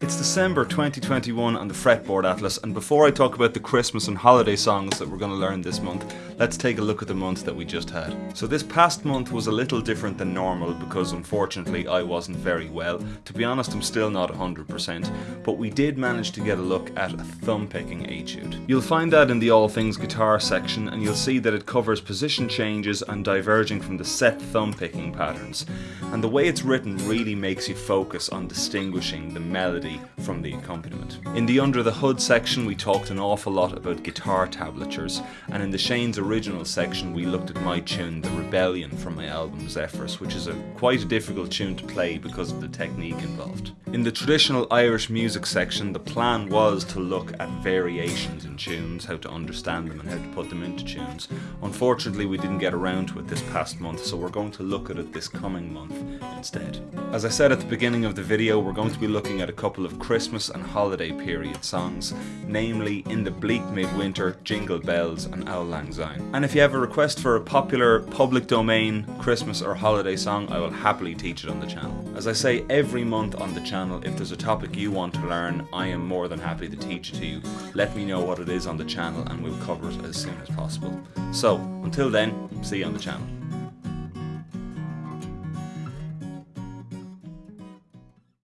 It's December 2021 on the Fretboard Atlas, and before I talk about the Christmas and holiday songs that we're going to learn this month, let's take a look at the month that we just had. So, this past month was a little different than normal because unfortunately I wasn't very well. To be honest, I'm still not 100%, but we did manage to get a look at a thumb picking etude. You'll find that in the All Things Guitar section, and you'll see that it covers position changes and diverging from the set thumb picking patterns. And the way it's written really makes you focus on distinguishing the melody from the accompaniment. In the Under the Hood section we talked an awful lot about guitar tablatures and in the Shane's Original section we looked at my tune The Rebellion from my album Zephyrus which is a quite a difficult tune to play because of the technique involved. In the traditional Irish music section the plan was to look at variations in tunes, how to understand them and how to put them into tunes. Unfortunately we didn't get around to it this past month so we're going to look at it this coming month instead. As I said at the beginning of the video we're going to be looking at a couple couple of Christmas and holiday period songs, namely In the Bleak Midwinter, Jingle Bells and Auld Lang Syne. And if you have a request for a popular public domain Christmas or holiday song, I will happily teach it on the channel. As I say every month on the channel, if there's a topic you want to learn, I am more than happy to teach it to you. Let me know what it is on the channel and we'll cover it as soon as possible. So, until then, see you on the channel.